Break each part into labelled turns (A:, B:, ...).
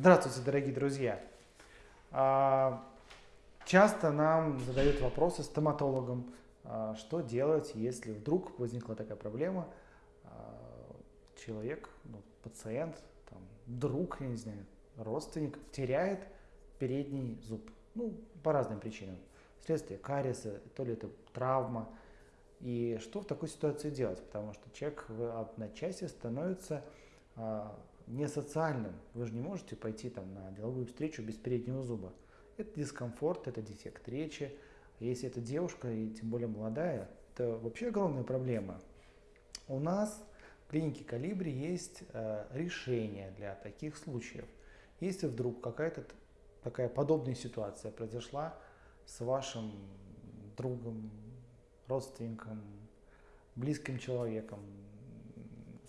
A: Здравствуйте, дорогие друзья! А, часто нам задают вопросы стоматологам, а, что делать, если вдруг возникла такая проблема, а, человек, ну, пациент, там, друг, я не знаю, родственник теряет передний зуб. Ну, по разным причинам. Вследствие кариеса, то ли это травма. И что в такой ситуации делать? Потому что человек в одночасье становится не социальным. Вы же не можете пойти там, на деловую встречу без переднего зуба. Это дискомфорт, это дефект речи. Если это девушка, и тем более молодая, это вообще огромная проблема. У нас в клинике Калибри есть э, решение для таких случаев. Если вдруг какая-то такая подобная ситуация произошла с вашим другом, родственником, близким человеком,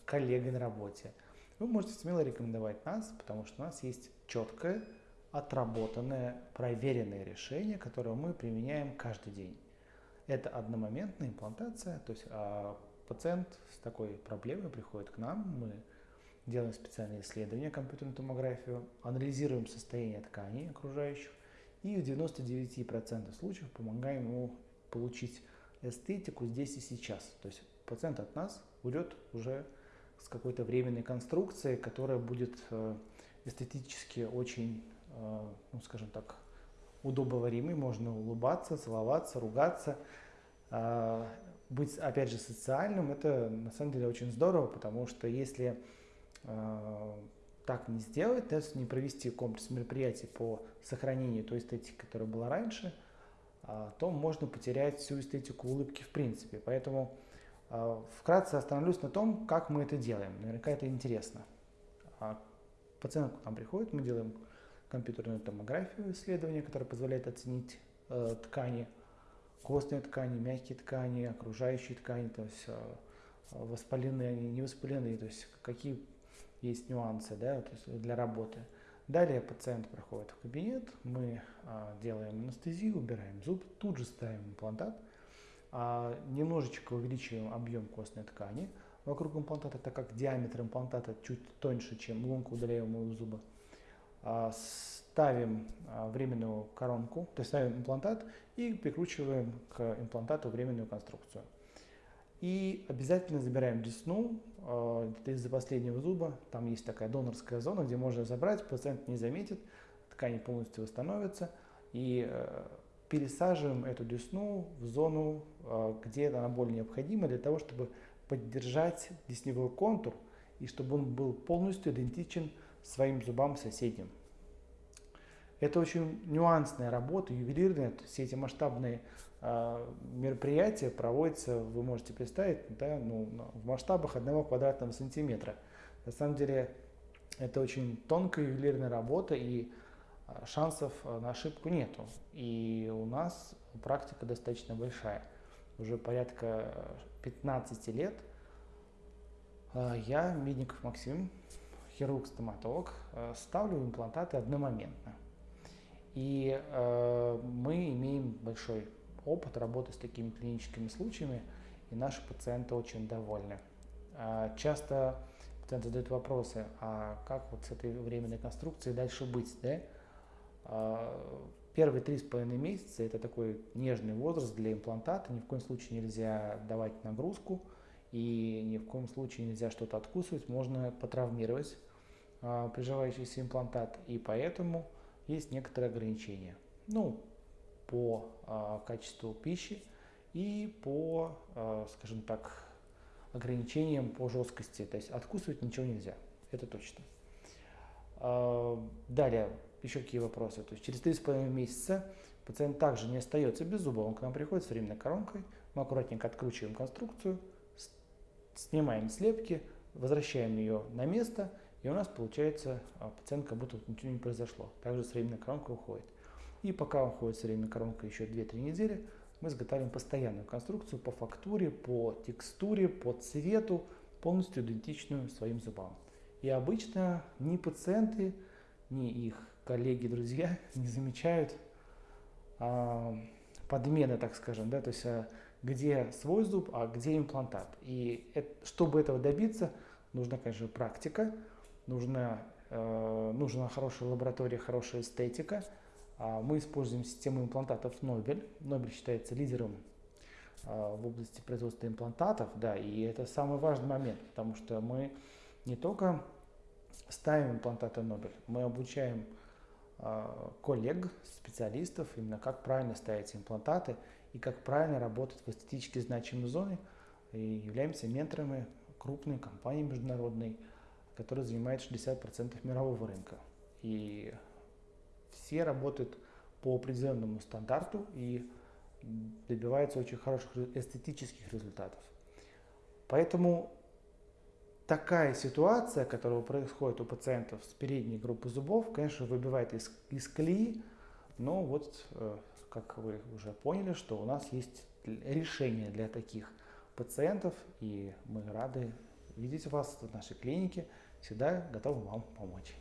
A: коллегой на работе – вы можете смело рекомендовать нас, потому что у нас есть четкое, отработанное, проверенное решение, которое мы применяем каждый день. Это одномоментная имплантация, то есть а, пациент с такой проблемой приходит к нам, мы делаем специальные исследования, компьютерную томографию, анализируем состояние тканей окружающих и в 99% случаев помогаем ему получить эстетику здесь и сейчас. То есть пациент от нас уйдет уже с какой-то временной конструкцией, которая будет э, эстетически очень, э, ну скажем так, удобоваримой. Можно улыбаться, целоваться, ругаться. А, быть, опять же, социальным, это на самом деле очень здорово, потому что если э, так не сделать, да, не провести комплекс мероприятий по сохранению той эстетики, которая была раньше, а, то можно потерять всю эстетику улыбки в принципе. Поэтому вкратце остановлюсь на том, как мы это делаем. Наверняка это интересно. А, пациент к нам приходит, мы делаем компьютерную томографию исследования, которое позволяет оценить э, ткани, костные ткани, мягкие ткани, окружающие ткани, то есть э, воспаленные они, не воспаленные, то есть какие есть нюансы да, то есть для работы. Далее пациент проходит в кабинет, мы э, делаем анестезию, убираем зуб, тут же ставим имплантат – а немножечко увеличиваем объем костной ткани вокруг имплантата, так как диаметр имплантата чуть тоньше, чем лунка удаляемого зуба. А, ставим а, временную коронку, то есть ставим имплантат и прикручиваем к имплантату временную конструкцию. И обязательно забираем десну, это из-за последнего зуба, там есть такая донорская зона, где можно забрать, пациент не заметит, ткани полностью восстановятся, и э, пересаживаем эту десну в зону, а, где она более необходима для того, чтобы поддержать десневой контур и чтобы он был полностью идентичен своим зубам соседям. Это очень нюансная работа, ювелирная. Все эти масштабные э, мероприятия проводятся, вы можете представить, да, ну, в масштабах одного квадратного сантиметра. На самом деле это очень тонкая ювелирная работа, и шансов а, на ошибку нету. И у нас практика достаточно большая. Уже порядка 15 лет а, я, Медников Максим, хирург-стоматолог, ставлю имплантаты одномоментно. И э, мы имеем большой опыт работы с такими клиническими случаями, и наши пациенты очень довольны. Э, часто пациенты задают вопросы, а как вот с этой временной конструкцией дальше быть, да? А, первые три с половиной месяца это такой нежный возраст для имплантата. Ни в коем случае нельзя давать нагрузку и ни в коем случае нельзя что-то откусывать. Можно потравмировать а, приживающийся имплантат. И поэтому есть некоторые ограничения. Ну, по а, качеству пищи и по, скажем так, ограничениям по жесткости. То есть откусывать ничего нельзя. Это точно. Далее, еще какие вопросы? То есть через 3,5 месяца пациент также не остается без зуба, он к нам приходит с временной коронкой, мы аккуратненько откручиваем конструкцию, снимаем слепки, возвращаем ее на место, и у нас получается а, пациент как будто ничего не произошло. Также с временной коронкой уходит. И пока он ходит с временной коронкой еще 2-3 недели, мы изготавливаем постоянную конструкцию по фактуре, по текстуре, по цвету, полностью идентичную своим зубам. И обычно ни пациенты, ни их коллеги, друзья не замечают а, подмены, так скажем, да, то есть а, где свой зуб, а где имплантат. И это, чтобы этого добиться, нужна, конечно, практика, нужно э, нужна хорошая лаборатория, хорошая эстетика. А мы используем систему имплантатов Нобель. Нобель считается лидером э, в области производства имплантатов, да, и это самый важный момент, потому что мы не только ставим имплантаты Нобель, мы обучаем коллег, специалистов, именно как правильно ставить имплантаты и как правильно работать в эстетически значимой зоне, и являемся менторами крупной компании международной, которая занимает 60% мирового рынка. И все работают по определенному стандарту и добиваются очень хороших эстетических результатов. Поэтому такая ситуация, которая происходит у пациентов с передней группы зубов, конечно, выбивает из, из колеи, но вот, э, как вы уже поняли, что у нас есть решение для таких пациентов, и мы рады видеть вас в нашей клинике, всегда готовы вам помочь.